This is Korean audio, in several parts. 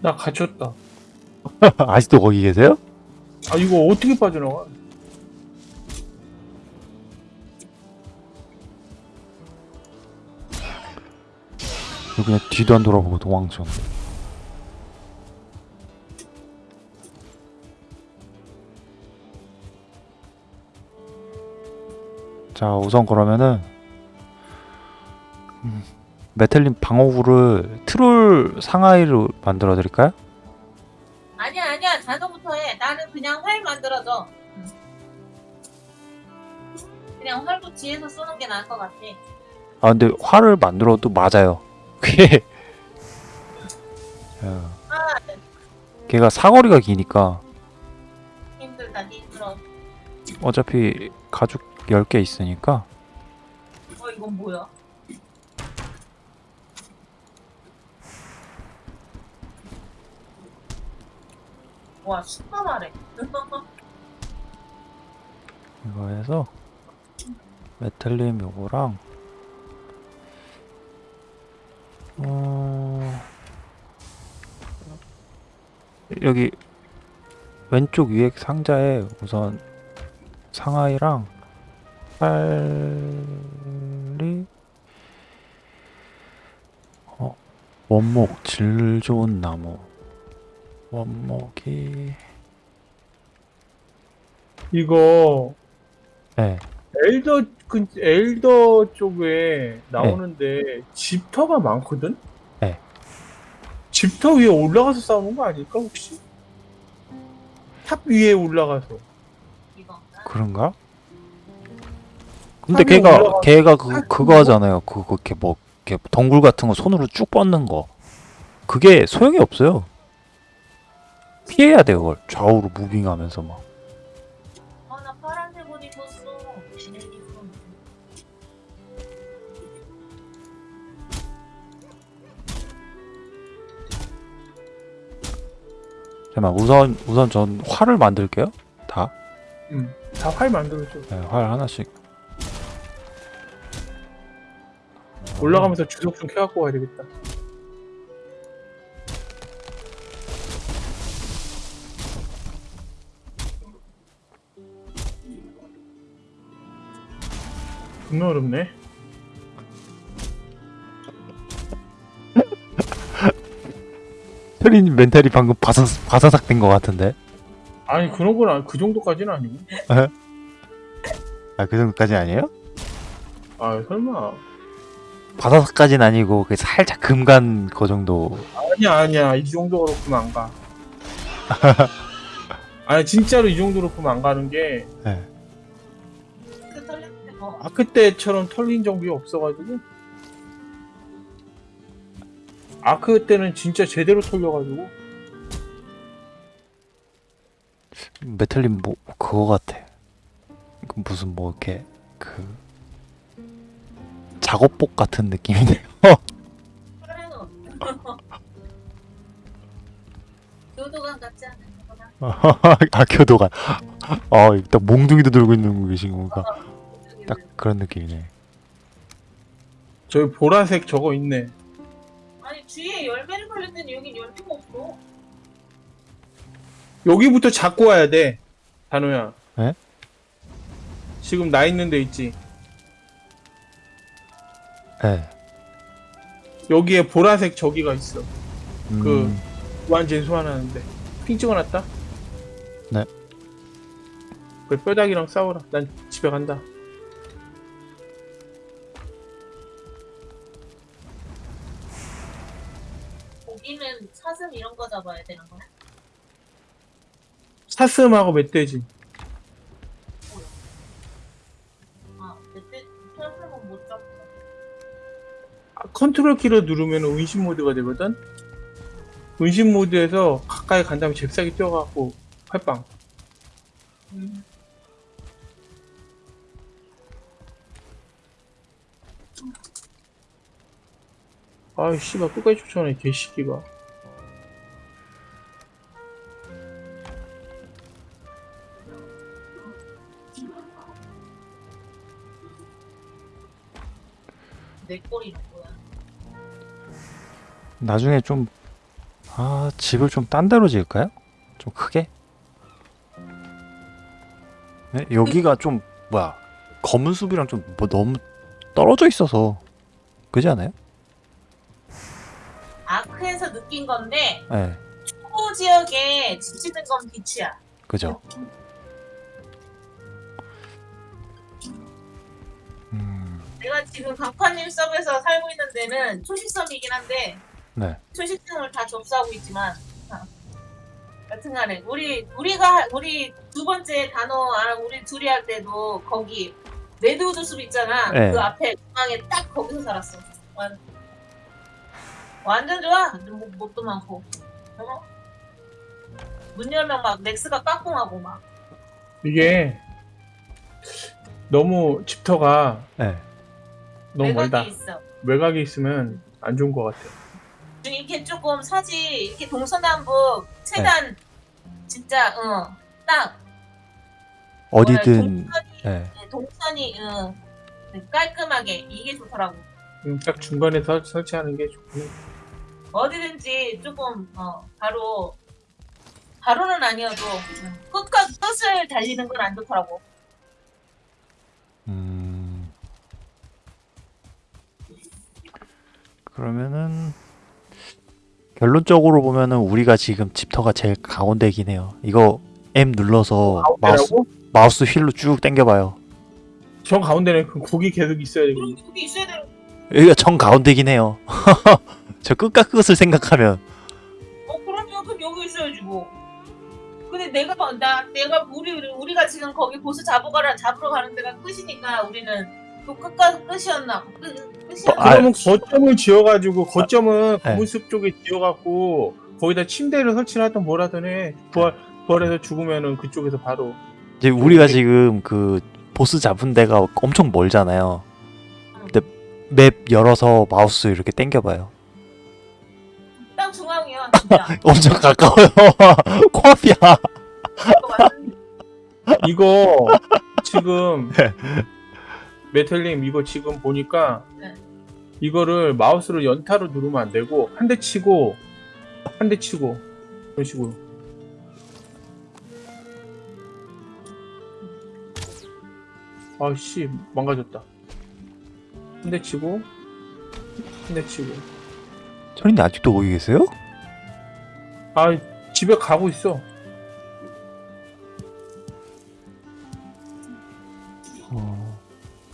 나 갇혔다. 아직도 거기 계세요? 아 이거 어떻게 빠져나가? 여기 그냥 뒤도 안 돌아보고 도망쳐. 자, 우선 그러면은 음, 메텔린 방어구를 트롤 상하이로 만들어 드릴까요? 아니야 아니야 자너부터 해. 나는 그냥 활 만들어줘. 응. 그냥 활도 뒤에서 쏘는 게 나을 것 같아. 아, 근데 활을 만들어도 맞아요. 그게 어, 아 걔가 사거리가 기니까 힘들다 힘들어. 어차피 가죽 10개 있으니까 어 이건 뭐야? 와 super 이거 해서 메탈림 요거랑 어... 여기 왼쪽 위에 상자에 우선 상하이랑 빨리 어 원목 질 좋은 나무 원목이 이거 네 엘더 근 엘더 쪽에 나오는데 집터가 많거든. 네. 집터 위에 올라가서 싸우는 거 아닐까 혹시? 탑 위에 올라가서. 이거. 그런가? 근데 걔가 올라가서 걔가 그할 그거 하잖아요. 그거 이렇게 뭐 이렇게 덩굴 같은 거 손으로 쭉 뻗는 거. 그게 소용이 없어요. 피해야 돼요, 그걸. 좌우로 moving하면서 막. 아나 파란색 옷 입었어. 잠깐만, 우선 우선 전 활을 만들게요. 다. 음. 다활 만들어줘. 네, 활 하나씩. 올라가면서 주석 좀 켜갖고 가야 되겠다. 겁나 어렵네. 트린 멘탈이 방금 바사 바사삭 된 것 같은데. 아니 그런 건 아니, 그 정도까지는 아니고. 아, 그 정도까지 아니에요? 아 설마. 바사삭까지는 아니고 그 살짝 금간 그 정도. 아니야 아니야 이 정도로 그면 안 가. 아니 진짜로 이 정도로 그면 안 가는 게 네. 그 털릴 때 어. 아크 때처럼 털린 정비 없어가지고 아크 때는 진짜 제대로 털려가지고 메탈린 뭐 그거 같아. 그 무슨 뭐 이렇게 그 작업복 같은 느낌이네요. 교도관 같지 않은 거나. 아 교도관. 아, 딱 몽둥이도 들고 있는 계신 건가? 딱 그런 느낌이네. 저기 보라색 저거 있네 아니 뒤에 열매를 걸렸더니 여긴 열매가 없어. 여기부터 잡고 와야 돼 단호야 에? 지금 나 있는 데 있지 네. 여기에 보라색 저기가 있어 그- 음, 무한진 소환하는데 핑 찍어놨다 네. 그 뼈다귀랑 싸워라 난 집에 간다 사슴 이런 거 잡아야 되는 거야? 사슴하고 멧돼지 아, 그때 사슴은 못 잡고. 아, 컨트롤 키를 누르면 은신 모드가 되거든 은신 모드에서 가까이 간 다음에 잽싸게 뛰어가고 활빵 음. 아이 씨발 끝까지 쫓아오네 개새끼가 내? 나중에 좀 아 집을 좀 딴 데로 지을까요? 좀 크게? 네? 여기가 좀 뭐야 검은 숲이랑 좀 뭐 너무 떨어져 있어서 그지 않아요? 아크에서 느낀 건데 네초 지역에 집 짓는 건 비추야. 그죠 지금 강파님 섭에서 살고 있는 데는 초식섬이긴 한데 네 초식성을 다 접수하고 있지만 아, 여튼간에 우리 우리가 우리 두 번째 단어 아, 우리 둘이 할 때도 거기 redwood 숲 있잖아 네. 그 앞에 중앙에 딱 거기서 살았어 완, 완전 좋아 뭐, 뭣도 많고 어? 문 열면 막 넥스가 까꿍하고 막 이게 너무 집터가 네. 너무 멀다. 있어 외곽에 있으면 안 좋은 것 같아. 좀 이렇게 조금 사지 이렇게 동서남북 최대한 진짜 어딱 어디든 동선이, 네. 네, 동선이 응, 깔끔하게 이게 좋더라고. 음, 딱 중간에 설, 설치하는 게 좋구나. 어디든지 조금 어, 바로 바로는 아니어도 응, 끝과 끝을 달리는 건 안 좋더라고. 음. 그러면은 결론적으로 보면은 우리가 지금 집터가 제일 가운데긴 해요. 이거 M 눌러서 마우스? 마우스 휠로 쭉 당겨봐요. 저 가운데는 그 곡이 계속 있어야 그럼 되거든. 여기 있어야 되는. 여기가 정 가운데긴 해요. 저 끝과 끝을 생각하면 어 그러면 그럼 여기 있어야지 뭐. 근데 내가 봐, 나 내가 우리 우리가 지금 거기 보스 잡으가라 잡으러 가는 데가 끝이니까 우리는 또 끝과 끝이었나? 끝 끝이었나? 아, 그러면 거점을 지어가지고 거점은 네. 검은숲 쪽에 지어갖고 거기다 침대를 설치하든 뭐라든 해. 부활 부활해서 죽으면은 그쪽에서 바로 이제 우리가 지금 그 보스 잡은 데가 엄청 멀잖아요. 근데 맵 열어서 마우스 이렇게 당겨봐요. 딱 중앙이야 진짜. 엄청 가까워요. 코앞이야. 이거 지금 네. 메텔님 이거 지금 보니까 네. 이거를 마우스로 연타로 누르면 안 되고 한 대 치고 한 대 치고 이런 식으로 아씨 망가졌다 한 대 치고 한 대 치고 철인님 아직도 거기 계세요? 아 집에 가고 있어 어,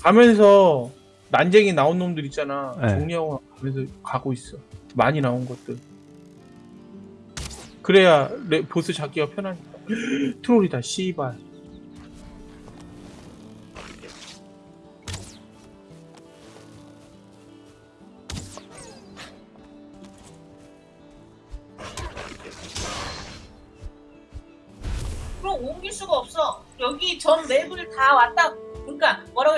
가면서 난쟁이 나온 놈들 있잖아 네. 정리하고 가면서 가고 있어 많이 나온 것들 그래야 레, 보스 잡기가 편하니까 트롤이다 씨발 그럼 옮길 수가 없어. 여기 전 맵을 다 왔다.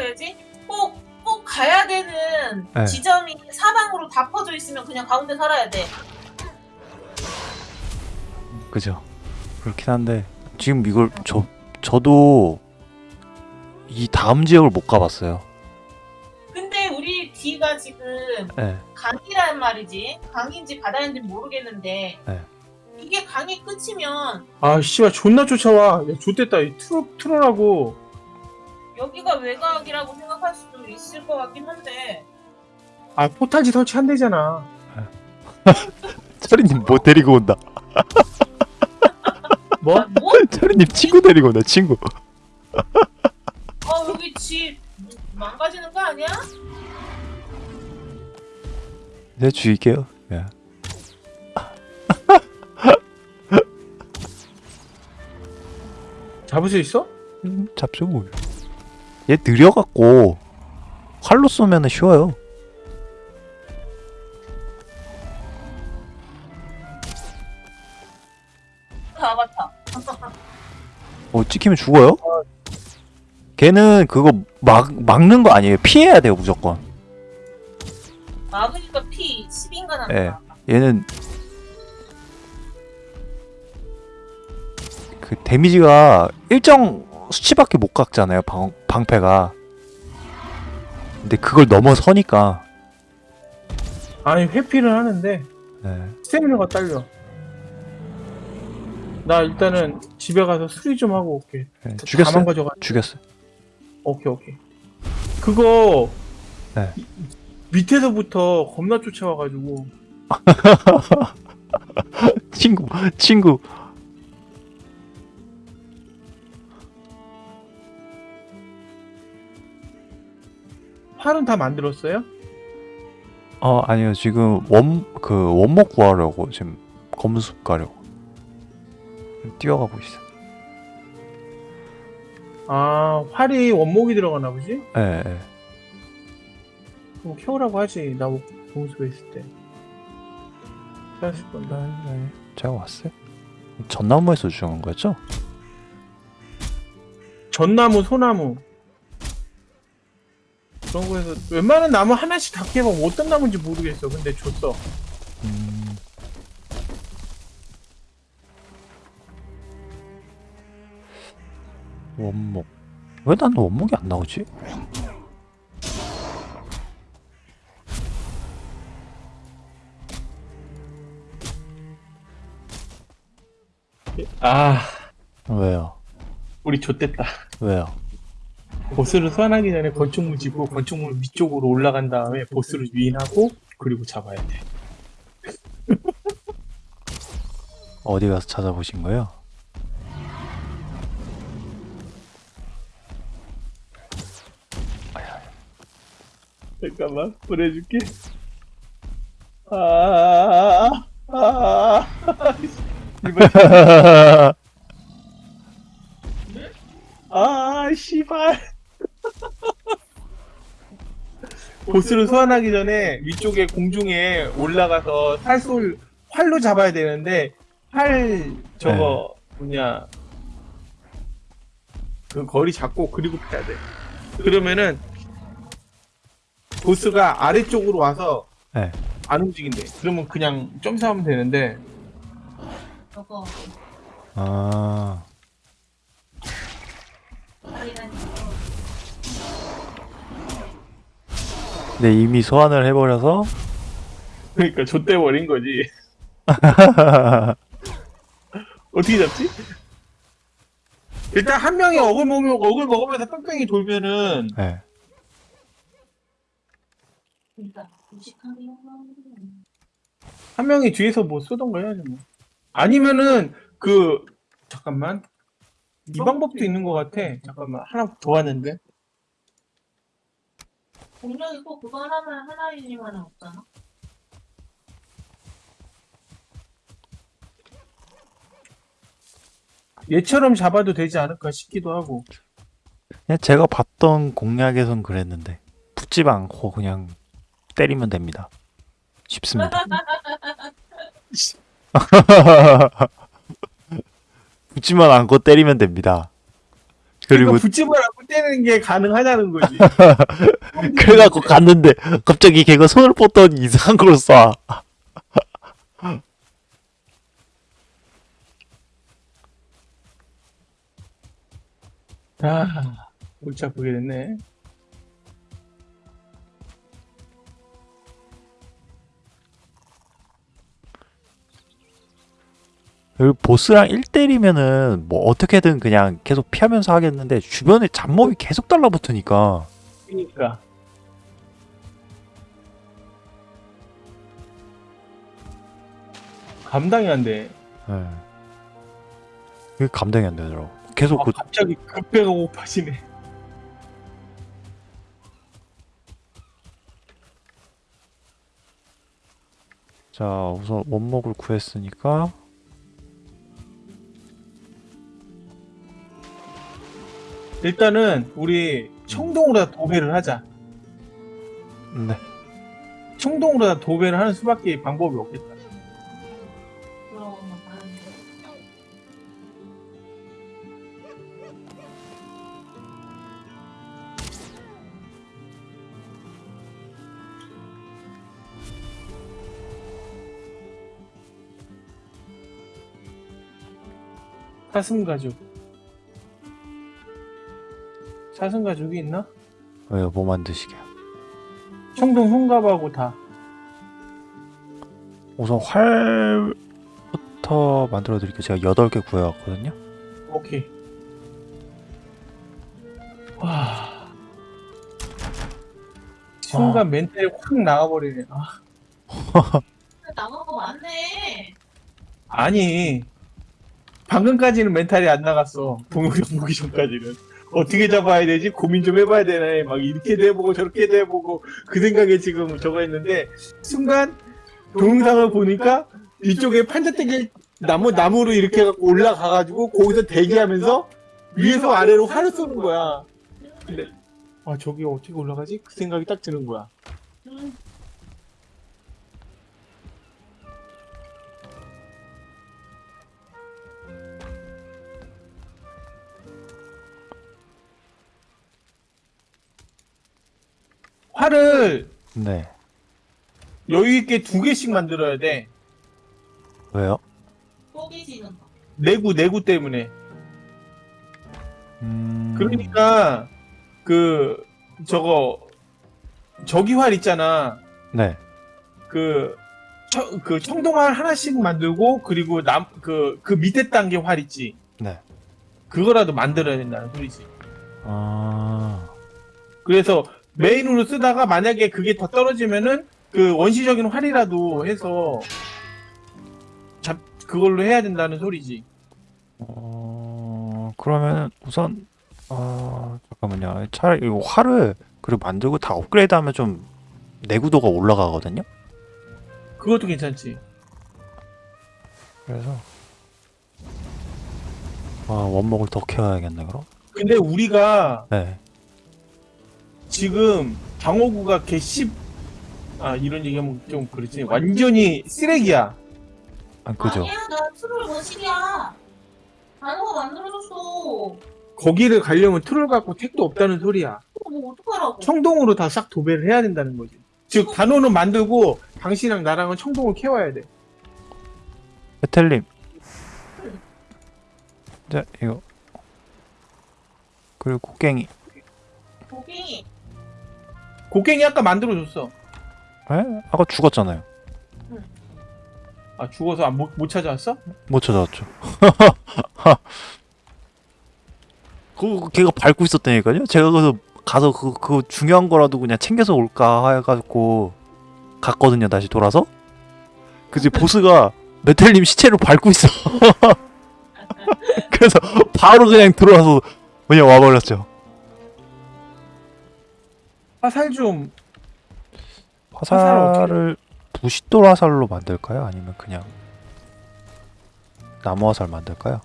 해야지? 꼭, 꼭 가야 되는 네. 지점이 사방으로 다 퍼져 있으면 그냥 가운데 살아야 돼. 그죠. 그렇긴 한데 지금 이걸 저 저도 이 다음 지역을 못 가봤어요. 근데 우리 뒤가 지금 네. 강이란 말이지. 강인지 바다인지 모르겠는데. 네. 이게 강이 끝이면 아 씨발 존나 쫓아와 야 좋댔다 이 트롤 트롤하고 여기가 외곽이라고 생각할 수도 있을 것 같긴 한데. 아 포탈지 설치한대잖아 철이님 뭐 데리고 온다. 뭐? 아, 뭐? 철이님 친구 데리고 온다. 친구. 어, 여기 집 망가지는 거 아니야? 네 주의게요. 예. 잡을 수 있어? 음, 잡죠 뭐. 얘 느려갖고 활로 쏘면은 쉬워요. 다 맞다. 어 찍히면 죽어요? 걔는 그거 막 막는 거 아니에요. 피해야 돼요 무조건. 막으니까 피 10인가 난다. 예. 얘는 그 데미지가 일정 수치밖에 못 깎잖아요 방, 방패가 근데 그걸 넘어서니까 아니 회피를 하는데 예. 스태미너가 딸려 나 일단은 집에 가서 수리 좀 하고 올게. 네, 죽였어요? 가져가. 죽였어요. 오케이 오케이. 그거 네. 이- 밑에서부터 겁나 쫓아와가지고 친구, 친구. 활은 다 만들었어요? 어, 아니요. 지금 원, 그, 원목 구하려고 지금 검은숲 가려고. 뛰어가고 있어. 아 활이 원목이 들어가나 보지? 예, 예. 그럼 키우라고 하지. 나 공수에 있을 때. 네, 네. 제가 왔어요. 전나무에서 주는 거였죠? 전나무, 소나무. 그런 거에서 웬만한 나무 하나씩 다 캐봐. 어떤 나무인지 모르겠어. 근데 줬어. 음. 원목. 왜 난 원목이 안 나오지? 아, 왜요? 우리 좆됐다. 왜요? 보스를 소환하기 전에 건축물 지고 건축물 위쪽으로 올라간 다음에 보스를 유인하고 그리고 잡아야 돼. 어디 가서 찾아보신 거예요? 잠깐만 보내줄게. 아, 아, 이번 아, 씨발. 보스를 소환하기 전에 위쪽에 공중에 올라가서 활솔 활로 잡아야 되는데 활 저거 뭐냐 그 거리 잡고 그리고 패야 돼. 그러면은 보스가 아래쪽으로 와서 네. 안 움직인대. 그러면 그냥 점사하면 되는데 저거 아, 할인한 근데 이미 소환을 해버려서 그러니까 좆대 버린 거지. 어떻게 잡지? 일단 한 명이 어글 먹으면 어글 먹으면서 뺑뺑이 돌면은 네. 한 명이 뒤에서 뭐 쏘던가 해야지 뭐. 아니면은 그 잠깐만 이 방법도 있는 것 같아. 잠깐만 하나 더 왔는데. 공룡이 꼭 그거 하나만 하나이니만 없잖아. 얘처럼 잡아도 되지 않을까 싶기도 하고. 그냥 제가 봤던 공략에선 그랬는데 붙지 않고 그냥 때리면 됩니다. 쉽습니다. 붙지만 않고 때리면 됩니다. 그리고 그리고 붙집을 않고 때리는 게 가능하다는 거지. 그래갖고 갔는데 갑자기 걔가 손을 뻗더니 이상한 걸 쏴. 아, 골치 아프게 됐네. 여기 보스랑 1대1이면은 뭐 어떻게든 그냥 계속 피하면서 하겠는데 주변에 잡몹이 계속 달라붙으니까 그러니까. 감당이 안 돼. 예. 그게 감당이 안 되더라고. 계속 아, 그 갑자기 급배가 고파지네. 자, 우선 원목을 구했으니까 일단은 우리 청동으로 다 도배를 하자. 네. 청동으로 다 도배를 하는 수밖에 방법이 없겠다. 사슴 가죽. 사슴 가죽이 있나? 왜요? 뭐 만드시게요? 청동 손갑하고 다. 우선 활부터 만들어 드릴게요. 제가 8개 구해왔거든요. 오케이. 와. 순간 멘탈이 확 나가버리네. 아, 나간 거 맞네. 아니. 방금까지는 멘탈이 안 나갔어. 동영상 보기 전까지는. 어떻게 잡아야 되지? 고민 좀 해봐야 되네. 막 이렇게도 해보고 저렇게도 해보고 그 생각에 지금 저거 했는데 순간 동영상을 보니까 이쪽에 판자떼기 나무 나무로 이렇게 올라가가지고 거기서 대기하면서 위에서 아래로 활을 쏘는 거야. 근데 아 저기 어떻게 올라가지? 그 생각이 딱 드는 거야. 활을 네. 여유 있게 두 개씩 만들어야 돼. 왜요? 뽀개지는 거. 내구 내구 때문에. 음... 그러니까 그 저거 저기활 있잖아. 네. 그, 청, 그 청동활 하나씩 만들고 그리고 남 그그 밑에 단계 활 있지. 네. 그거라도 만들어야 된다는 소리지. 아... 그래서 메인으로 쓰다가 만약에 그게 더 떨어지면은 그 원시적인 활이라도 해서 잡 그걸로 해야 된다는 소리지. 어... 그러면 우선 어... 잠깐만요. 차라리 이거 활을 그리고 만들고 다 업그레이드하면 좀 내구도가 올라가거든요. 그것도 괜찮지. 그래서 아 원목을 더 캐와야겠네 그럼. 근데 우리가 네. 지금 방어구가 개씹 아 이런 얘기하면 좀 그렇지 완전히 쓰레기야. 아 그죠. 아니야, 나 트롤 거실이야. 단어가 만들어줬어. 거기를 가려면 틀을 갖고 택도 없다는 소리야. 뭐 어떡하라고. 청동으로 다 싹 도배를 해야 된다는 거지. 즉 단호는 만들고 당신이랑 나랑은 청동을 캐와야 돼. 베텔님. 자 이거 그리고 곡괭이. 고기. 곡괭이 아까 만들어줬어. 에? 아까 죽었잖아요. 아 죽어서 안, 못, 못 찾아왔어? 못 찾아왔죠. 그 걔가 밟고 있었다니까요. 제가 그래서 가서 그, 그 중요한 거라도 그냥 챙겨서 올까 해가지고 갔거든요. 다시 돌아서. 그지 보스가 메텔님 시체를 밟고 있어. 그래서 바로 그냥 들어와서 그냥 와버렸죠. 화살 좀 화살을 부싯돌 화살로 만들까요? 아니면 그냥 나무 화살 만들까요?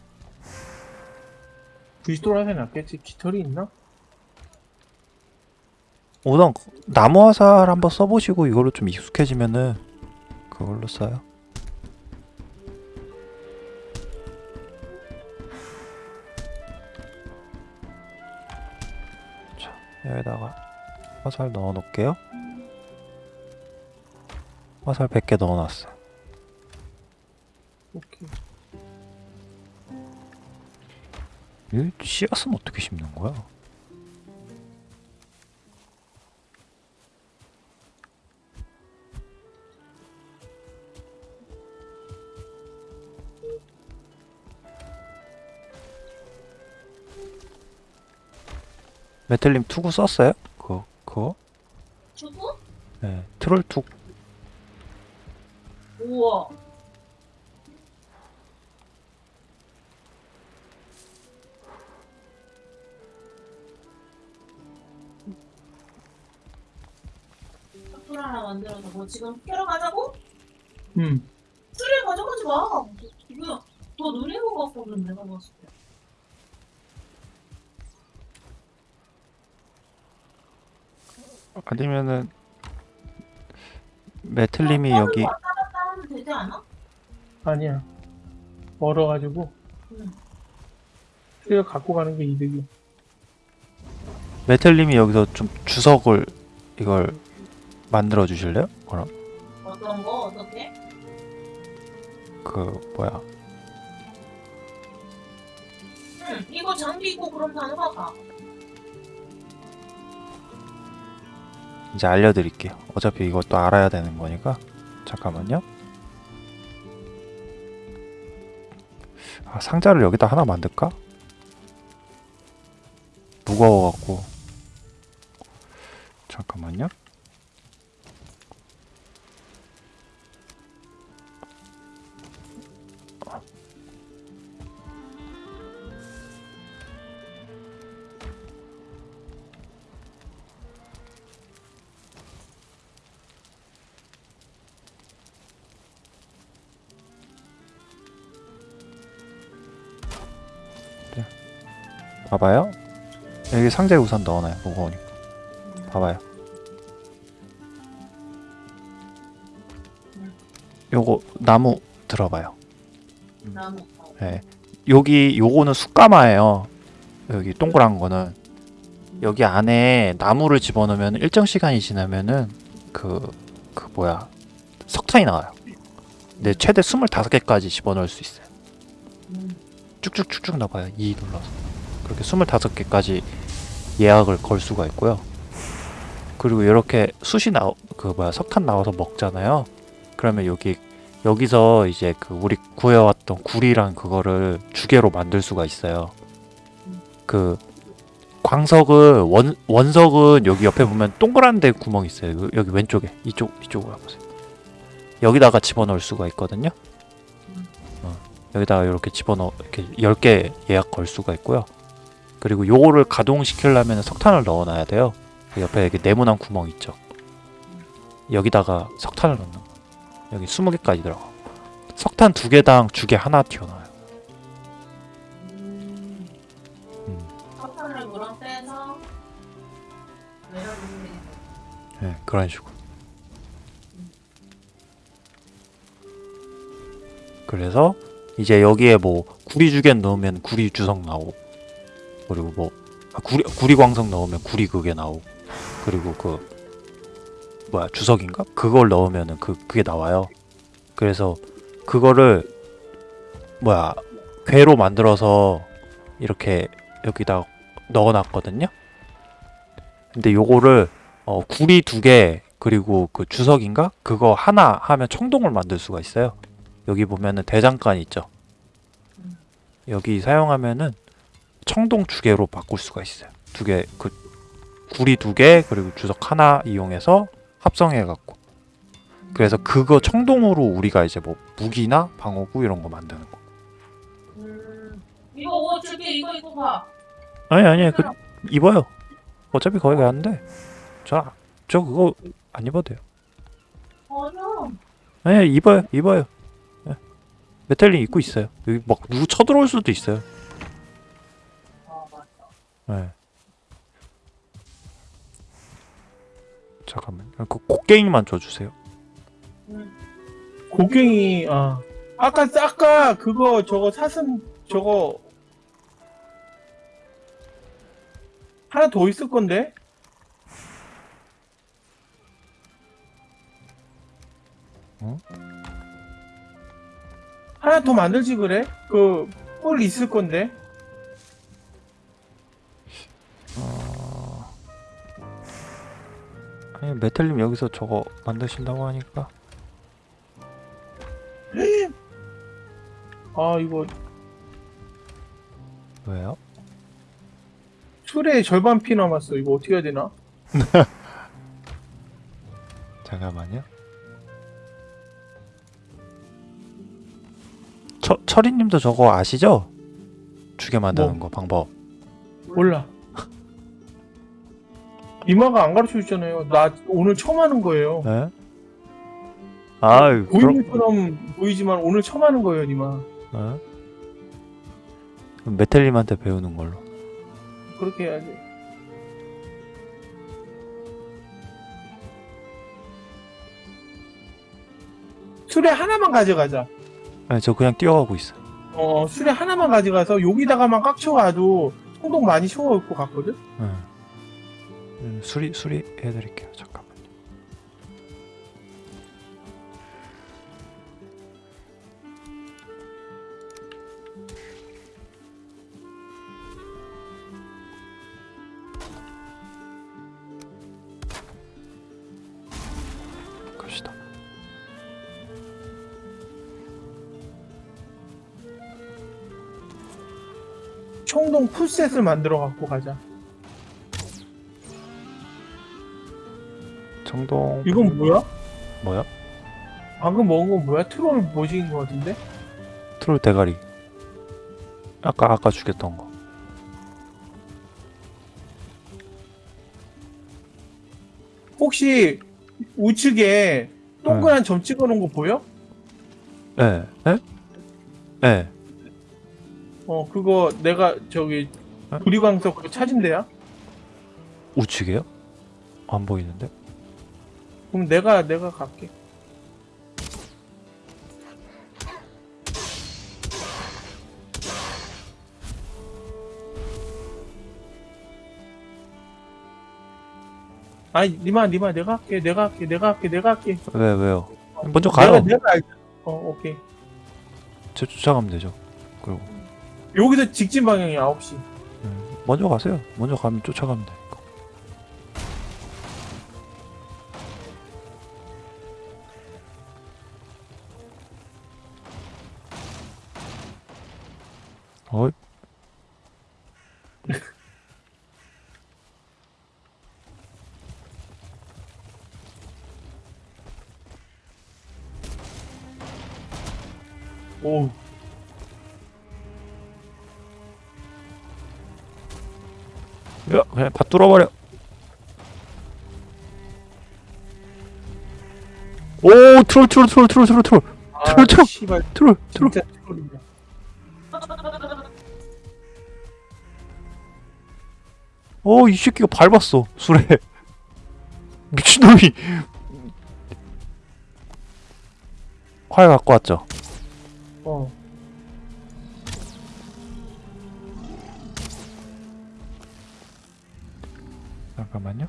부시돌 화살 낫겠지. 깃털이 있나? 우선 나무 화살 한번 써보시고 이걸로 좀 익숙해지면은 그걸로 써요. 자 여기다가 화살 넣어 놓을게요. 화살 100개 넣어 놨어. 오케이. 이 씨앗은 어떻게 심는 거야? 메텔님 투구 썼어요? 그거? 주고? 네 트롤 투 우와. 술 하나 만들어서 뭐 지금 캐러 가자고? 음. 술을 가져가지 마. 이거 더 느린 거 같거든 내가 봤을 때. 아니면은 메틀님이 그냥 여기? 아니야. 멀어가지고 응. 수가 갖고 가는 게 이득이. 메텔님이 여기서 좀 주석을 이걸 만들어 주실래요? 그럼 어떤 거 어떻게? 그 뭐야 응. 이거 장비 있고 그럼 단어가 가. 이제 알려드릴게요. 어차피 이것도 알아야 되는 거니까 잠깐만요. 아, 상자를 여기다 하나 만들까? 무거워갖고 잠깐만요 봐봐요. 여기 상자에 우선 넣어놔요 무거우니까. 봐봐요. 요거 나무 들어봐요. 나무. 예. 여기 요거는 숯가마예요. 여기 동그란 거는. 여기 안에 나무를 집어넣으면 일정 시간이 지나면은 그, 그 뭐야. 석탄이 나와요. 근데 최대 25개까지 집어넣을 수 있어요. 음. 쭉쭉쭉쭉 나봐요. 2 눌러서 그렇게 25개까지 예약을 걸 수가 있고요. 그리고 이렇게 숯이 나오 그 뭐야 석탄 나와서 먹잖아요. 그러면 여기 여기서 이제 그 우리 구해왔던 굴이랑 그거를 주개로 만들 수가 있어요. 그 광석은 원 원석은 여기 옆에 보면 동그란 데 구멍 있어요. 요- 여기 왼쪽에. 이쪽 이쪽으로 와보세요. 여기다가 집어넣을 수가 있거든요. 어, 여기다가 이렇게 집어넣어 이렇게 10개 예약 걸 수가 있고요 그리고 요거를 가동시키려면 석탄을 넣어놔야 돼요 그 옆에 이렇게 네모난 구멍 있죠 여기다가 석탄을 넣는 거 여기 20개까지 들어가 석탄 두 개당 주개 하나 튀어나와요 음. 음. 석탄을 물어 빼서 게 네, 그런 식으로. 그래서 이제 여기에 뭐 구리 주개 넣으면 구리 주석 나오고 그리고 뭐 아, 구리 구리 광석 넣으면 구리 그게 나오고 그리고 그 뭐야 주석인가 그걸 넣으면은 그 그게 나와요. 그래서 그거를 뭐야 괴로 만들어서 이렇게 여기다 넣어놨거든요. 근데 요거를 어, 구리 두 개 그리고 그 주석인가 그거 하나 하면 청동을 만들 수가 있어요. 여기 보면은 대장간 있죠. 여기 사용하면은 청동 주개로 바꿀 수가 있어요. 두 개 그 구리 두 개 그리고 주석 하나 이용해서 합성해 갖고 그래서 그거 청동으로 우리가 이제 뭐 무기나 방어구 이런 거 만드는 거. 음. 이거 옷 줄게 이거 입고 가. 아니 아니 그 입어요. 어차피 거기 가는데 저 저 그거 안 입어도 돼요. 어려. 네, 입어요, 입어요. 네. 메탈링 입고 있어요. 여기 막 누구 쳐들어올 수도 있어요. 네. 잠깐만, 그 곡괭이만 줘주세요. 곡괭이 아 아까 아까 그거 저거 사슴 저거 하나 더 있을 건데 어? 하나 더 만들지 그래? 그 뿔 있을 건데 메탈님 여기서 저거 만드신다고 하니까 아 이거 왜요? 술에 절반 피 남았어 이거 어떻게 해야 되나? 잠깐만요. 처, 철이님도 저거 아시죠? 주게 만드는 뭐? 거 방법. 몰라 이마가 안 가르쳐 줬잖아요 나 오늘 처음 하는 거예요 네? 아, 보이는 것처럼 보이지만 오늘 처음 하는 거예요 니마 네? 메텔님한테 배우는 걸로. 그렇게 해야지 수레 하나만 가져가자 아니, 저 그냥 뛰어가고 있어요. 어 수레 하나만 가져가서 여기다가만 깍쳐가도 청동 많이 채워올 것 같거든? 네. 음, 수리 수리 해드릴게요. 잠깐만요. 갑시다. 청동 풀셋을 만들어 갖고 가자. 청동 이건 뭐야? 뭐야? 방금 먹은 건 뭐야? 트롤 모식인 것 같은데? 트롤 대가리. 아까 아까 죽였던 거. 혹시 우측에 동그란 점 찍어 놓은 거 보여? 예. 예? 예. 어 그거 내가 저기 어? 구리광석 찾은 데야? 우측이에요? 안 보이는데? 그럼 내가 내가 갈게. 아니 니마 니마 내가 할게 내가 할게 내가 할게 내가 할게 왜 왜요? 먼저 가요. 내가 내가 알- 어 오케이 저 쫓아가면 되죠. 그리고 여기서 직진 방향이 9시 음, 먼저 가세요. 먼저 가면 쫓아가면 되 어이. 오 야, 그냥 다 뚫어버려. 오, troll, troll, troll, troll, troll, troll, 아, troll, troll. troll, troll. 어, 이 새끼가 밟았어, 술에. 미친놈이. 활 갖고 왔죠. 어 잠깐만요.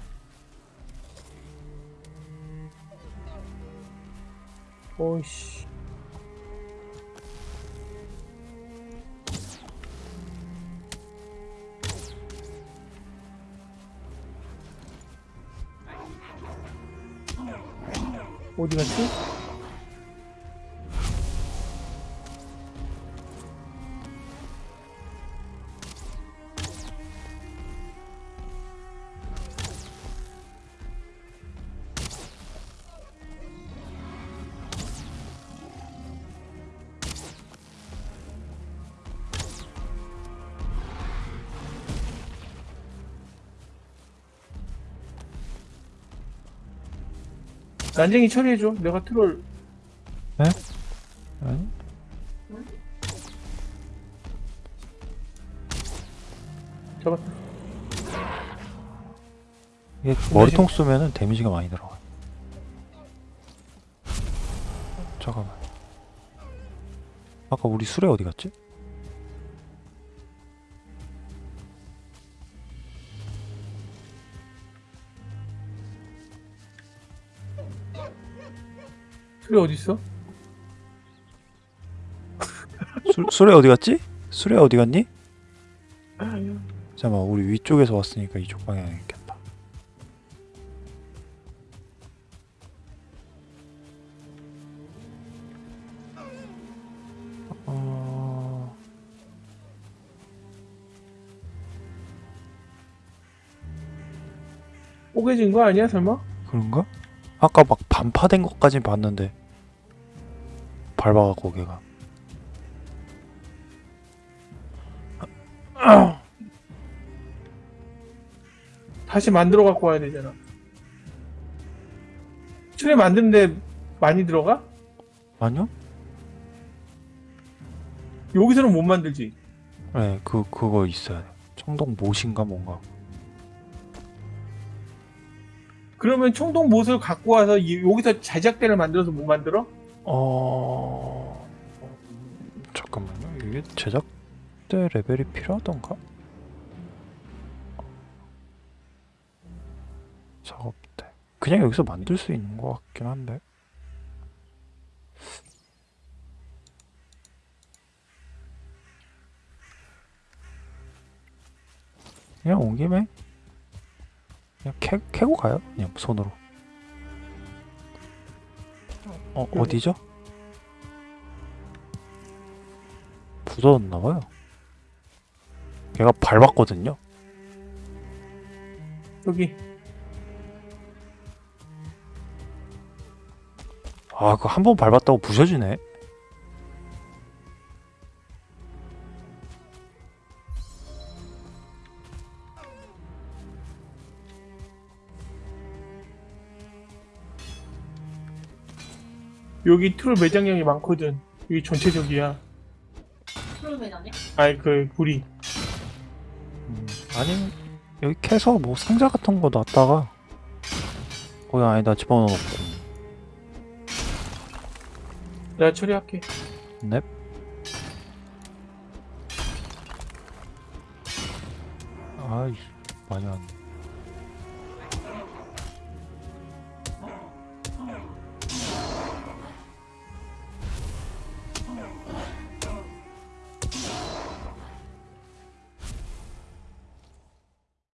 오이씨 어디 갔지? 난쟁이 처리해줘. 내가 트롤 아니? 잡았다. 이게 머리통 쏘면은 데미지가 많이 들어가. 잠깐만. 아까 우리 수레 어디 갔지? 트롤 어디 있어? 수, 수레 어디 갔지? 수레 어디 갔니? 잠깐만 우리 위쪽에서 왔으니까 이쪽 방향이 있겠다. 어... 뽀개진 거 아니야 설마? 그런가? 아까 막 반파된 것까진 봤는데 밟아갖고 걔가 다시 만들어 갖고 와야 되잖아. 트레 만드는데 많이 들어가? 아니요? 여기서는 못 만들지. 네, 그 그거 있어야 돼. 청동 못인가 뭔가. 그러면 총동 못을 갖고 와서 이- 여기서 제작대를 만들어서 못 만들어? 어 잠깐만요. 이게 제작대 레벨이 필요하던가? 작업대. 그냥 여기서 만들 수 있는 것 같긴 한데. 그냥 온 김에 그냥 캐, 캐고 가요. 그냥 손으로. 어 어디죠? 부서졌나 봐요. 걔가 밟았거든요. 여기 아, 그거 한 번 밟았다고 부셔지네. 여기 트롤 매장량이 많거든. 여기 전체적이야. 그런 매장에? 아이 그 불이 음, 아니 여기 캐서 뭐 상자 같은 거 놨다가 거기 안에다 집어넣고 내가 처리할게. 넵. 아이 많이 왔네.